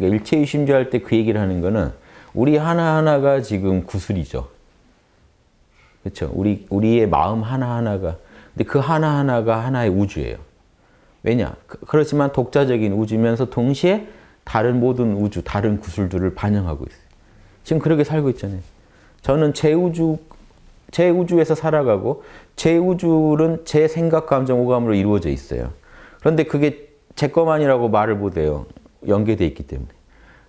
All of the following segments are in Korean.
그러니까 일체유심주 할때 그 얘기를 하는 거는 우리 하나하나가 지금 구슬이죠. 그렇죠? 우리, 우리의 마음 하나하나가 근데 그 하나하나가 하나의 우주예요. 왜냐? 그- 그렇지만 독자적인 우주면서 동시에 다른 모든 우주, 다른 구슬들을 반영하고 있어요. 지금 그렇게 살고 있잖아요. 저는 제 우주, 제 우주에서 살아가고 제 우주는 제 생각, 감정, 오감으로 이루어져 있어요. 그런데 그게 제 것만이라고 말을 못해요. 연계되어 있기 때문에.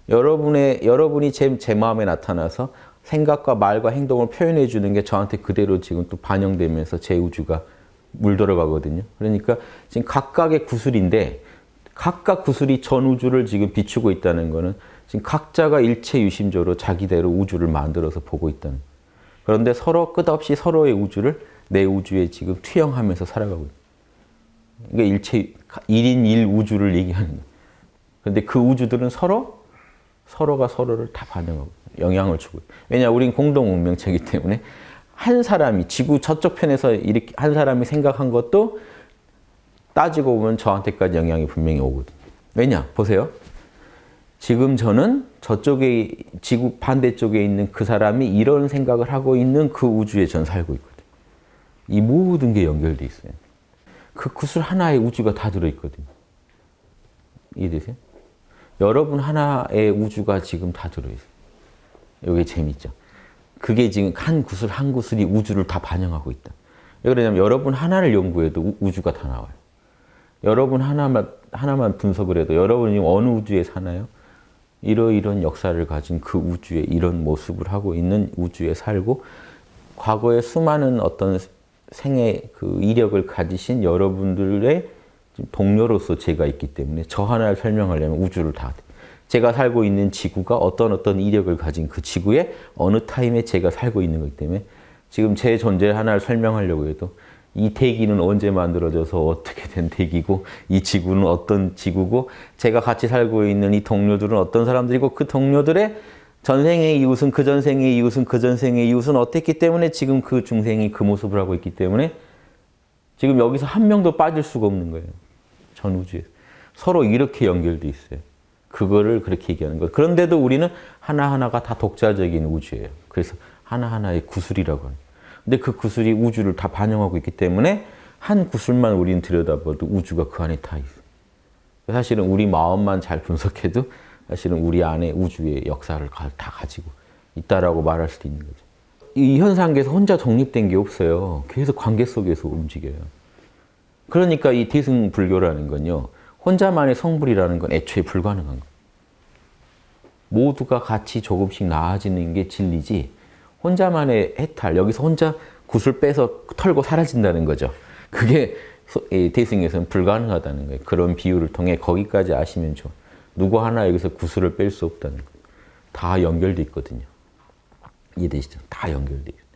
여러분의, 여러분이 제, 제 마음에 나타나서 생각과 말과 행동을 표현해 주는 게 저한테 그대로 지금 또 반영되면서 제 우주가 물들어가거든요. 그러니까 지금 각각의 구슬인데 각각 구슬이 전 우주를 지금 비추고 있다는 거는 지금 각자가 일체 유심조로 자기대로 우주를 만들어서 보고 있다는. 그런데 서로 끝없이 서로의 우주를 내 우주에 지금 투영하면서 살아가고 있는. 그러니까 일체 1인 1 우주를 얘기하는 거예요. 그런데 그 우주들은 서로 서로가 서로를 다 반영하고 영향을 주고. 왜냐 우린 공동 운명체이기 때문에 한 사람이 지구 저쪽 편에서 이렇게 한 사람이 생각한 것도 따지고 보면 저한테까지 영향이 분명히 오거든요. 왜냐? 보세요. 지금 저는 저쪽에 지구 반대쪽에 있는 그 사람이 이런 생각을 하고 있는 그 우주에 전 살고 있거든요. 이 모든 게 연결돼 있어요. 그 구슬 하나의 우주가 다 들어있거든요. 이해되세요? 여러분 하나의 우주가 지금 다 들어있어요. 이게 재밌죠. 그게 지금 한 구슬 한 구슬이 우주를 다 반영하고 있다. 왜 그러냐면 여러분 하나를 연구해도 우- 우주가 다 나와요. 여러분 하나만 하나만 분석을 해도 여러분이 어느 우주에 사나요? 이러이런 역사를 가진 그 우주에 이런 모습을 하고 있는 우주에 살고 과거에 수많은 어떤 생애 그 이력을 가지신 여러분들의 동료로서 제가 있기 때문에 저 하나를 설명하려면 우주를 다 제가 살고 있는 지구가 어떤 어떤 이력을 가진 그 지구에 어느 타임에 제가 살고 있는 거기 때문에 지금 제 존재 하나를 설명하려고 해도 이 대기는 언제 만들어져서 어떻게 된 대기고 이 지구는 어떤 지구고 제가 같이 살고 있는 이 동료들은 어떤 사람들이고 그 동료들의 전생의 이웃은 그 전생의 이웃은 그 전생의 이웃은 어땠기 때문에 지금 그 중생이 그 모습을 하고 있기 때문에 지금 여기서 한 명도 빠질 수가 없는 거예요. 전 우주에 서로 이렇게 연결돼 있어요. 그거를 그렇게 얘기하는 거예요. 그런데도 우리는 하나하나가 다 독자적인 우주예요. 그래서 하나하나의 구슬이라고 하는. 근데 그 구슬이 우주를 다 반영하고 있기 때문에 한 구슬만 우리는 들여다봐도 우주가 그 안에 다 있어요. 사실은 우리 마음만 잘 분석해도 사실은 우리 안에 우주의 역사를 다 가지고 있다라고 말할 수도 있는 거죠. 이 현상계에서 혼자 독립된 게 없어요. 계속 관계 속에서 움직여요. 그러니까 이 대승불교라는 건요. 혼자만의 성불이라는 건 애초에 불가능한 거예요. 모두가 같이 조금씩 나아지는 게 진리지 혼자만의 해탈, 여기서 혼자 굿을 빼서 털고 사라진다는 거죠. 그게 대승에서는 불가능하다는 거예요. 그런 비유를 통해 거기까지 아시면 좋아. 누구 하나 여기서 구슬을 뺄 수 없다는 거예요. 다 연결돼 있거든요. 이해되시죠? 다 연결돼 있어요.